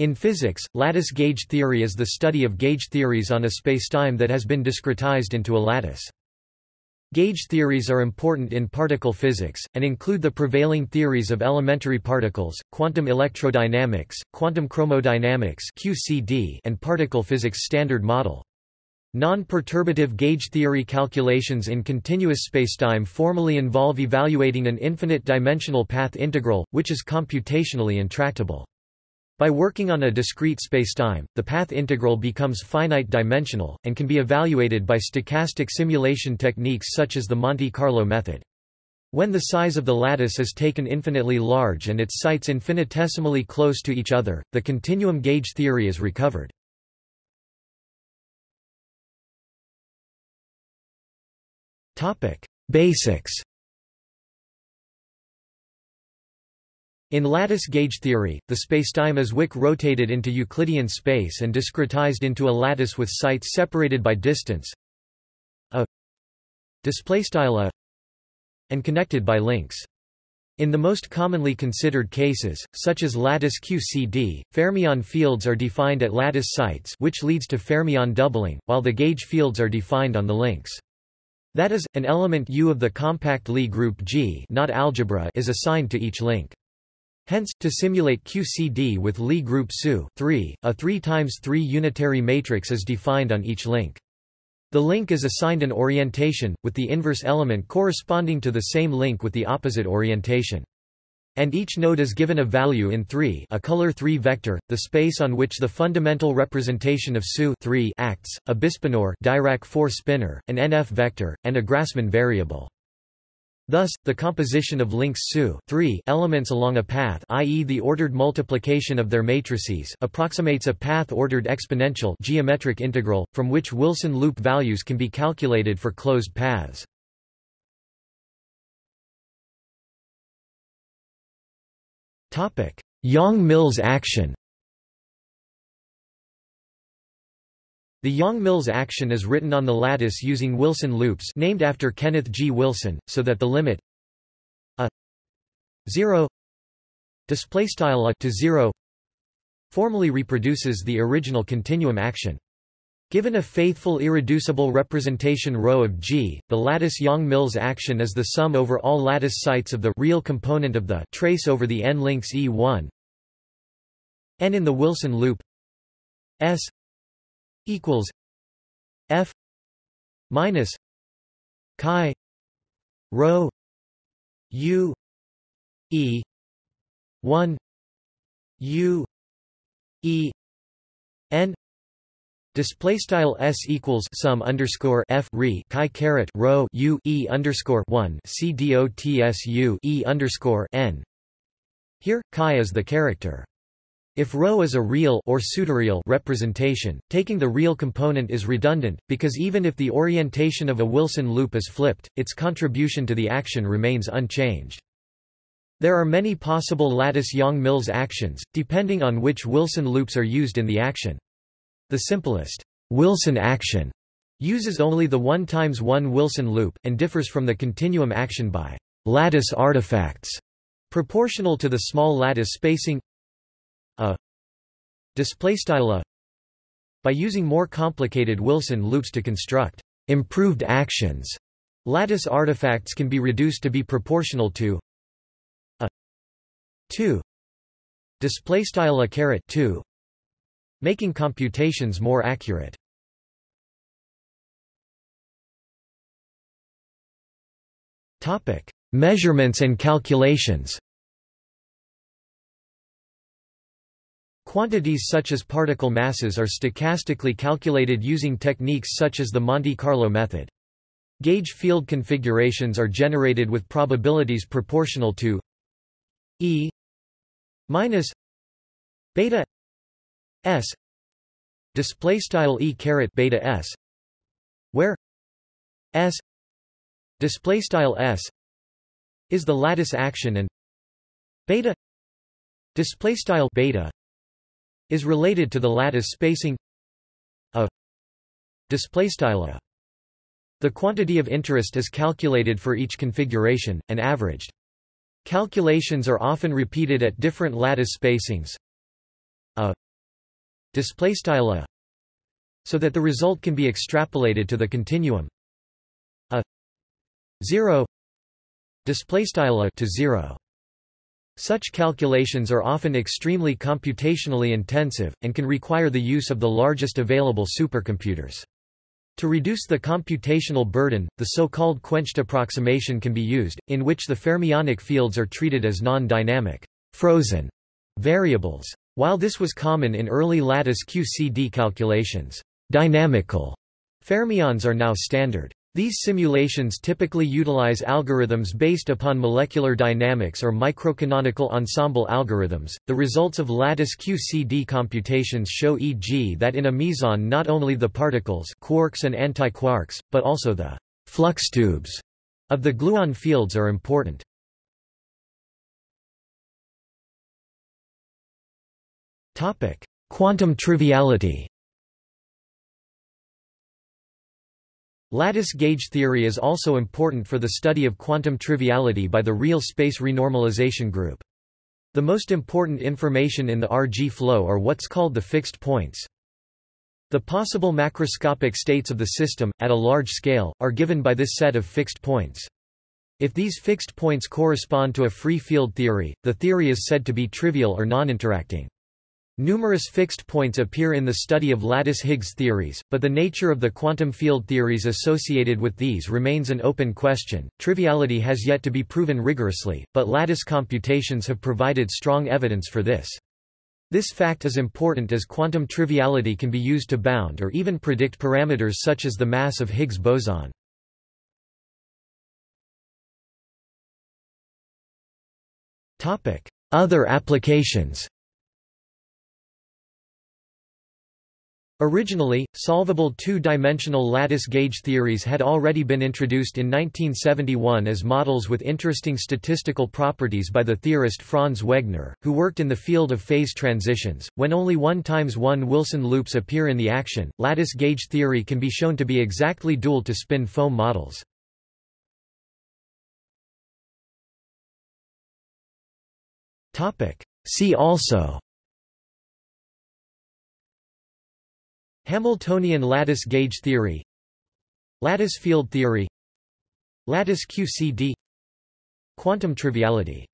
In physics, lattice gauge theory is the study of gauge theories on a spacetime that has been discretized into a lattice. Gauge theories are important in particle physics, and include the prevailing theories of elementary particles, quantum electrodynamics, quantum chromodynamics QCD, and particle physics standard model. Non-perturbative gauge theory calculations in continuous spacetime formally involve evaluating an infinite-dimensional path integral, which is computationally intractable. By working on a discrete spacetime, the path integral becomes finite-dimensional, and can be evaluated by stochastic simulation techniques such as the Monte Carlo method. When the size of the lattice is taken infinitely large and its sites infinitesimally close to each other, the continuum gauge theory is recovered. Basics In lattice gauge theory, the spacetime is Wick rotated into Euclidean space and discretized into a lattice with sites separated by distance a a and connected by links. In the most commonly considered cases, such as lattice QCD, fermion fields are defined at lattice sites which leads to fermion doubling, while the gauge fields are defined on the links. That is, an element U of the compact Lie group G not algebra is assigned to each link. Hence, to simulate QCD with Lie group SU 3, a 3 times 3 unitary matrix is defined on each link. The link is assigned an orientation, with the inverse element corresponding to the same link with the opposite orientation. And each node is given a value in 3 a color 3 vector, the space on which the fundamental representation of SU 3 acts, a Bispinor Dirac 4 spinor, an NF vector, and a Grassmann variable. Thus, the composition of links SU elements along a path i.e. the ordered multiplication of their matrices approximates a path-ordered exponential geometric integral, from which Wilson loop values can be calculated for closed paths. Yang-Mills action The Yang-Mills action is written on the lattice using Wilson loops named after Kenneth G. Wilson, so that the limit a 0 displaystyle a to 0 formally reproduces the original continuum action. Given a faithful irreducible representation ρ of G, the lattice Yang-Mills action is the sum over all lattice sites of the real component of the trace over the n links E1 n in the Wilson loop S equals F minus chi rho U E one U E N Display style s equals sum underscore f re chi caret rho u e underscore one c dots u e underscore n. Here, chi is the character. If ρ is a real or pseudoreal representation, taking the real component is redundant, because even if the orientation of a Wilson loop is flipped, its contribution to the action remains unchanged. There are many possible lattice Yang-Mills actions, depending on which Wilson loops are used in the action. The simplest Wilson action uses only the 1 times 1 Wilson loop, and differs from the continuum action by lattice artifacts, proportional to the small lattice spacing a displaystyle a by using more complicated Wilson loops to construct improved actions. Lattice artifacts can be reduced to be proportional to a 2 displaystyle a caret 2 making computations more accurate. Topic: Measurements and calculations. Quantities such as particle masses are stochastically calculated using techniques such as the Monte Carlo method. Gauge field configurations are generated with probabilities proportional to E minus beta s display style E caret beta s where s display style s is the lattice action and beta display style beta is related to the lattice spacing a displaystyle The quantity of interest is calculated for each configuration, and averaged. Calculations are often repeated at different lattice spacings. A display style a so that the result can be extrapolated to the continuum a 0 display style a to 0 such calculations are often extremely computationally intensive, and can require the use of the largest available supercomputers. To reduce the computational burden, the so-called quenched approximation can be used, in which the fermionic fields are treated as non-dynamic frozen variables. While this was common in early lattice QCD calculations, dynamical fermions are now standard. These simulations typically utilize algorithms based upon molecular dynamics or microcanonical ensemble algorithms. The results of lattice QCD computations show e.g. that in a meson not only the particles quarks and antiquarks, but also the flux tubes of the gluon fields are important. Topic: Quantum triviality. Lattice gauge theory is also important for the study of quantum triviality by the real space renormalization group. The most important information in the RG flow are what's called the fixed points. The possible macroscopic states of the system, at a large scale, are given by this set of fixed points. If these fixed points correspond to a free field theory, the theory is said to be trivial or non-interacting. Numerous fixed points appear in the study of lattice-Higgs theories, but the nature of the quantum field theories associated with these remains an open question. Triviality has yet to be proven rigorously, but lattice computations have provided strong evidence for this. This fact is important as quantum triviality can be used to bound or even predict parameters such as the mass of Higgs boson. Other applications Originally, solvable two-dimensional lattice gauge theories had already been introduced in 1971 as models with interesting statistical properties by the theorist Franz Wegner, who worked in the field of phase transitions. When only 1 times 1 Wilson loops appear in the action, lattice gauge theory can be shown to be exactly dual to spin foam models. Topic: See also Hamiltonian lattice gauge theory Lattice field theory Lattice QCD Quantum triviality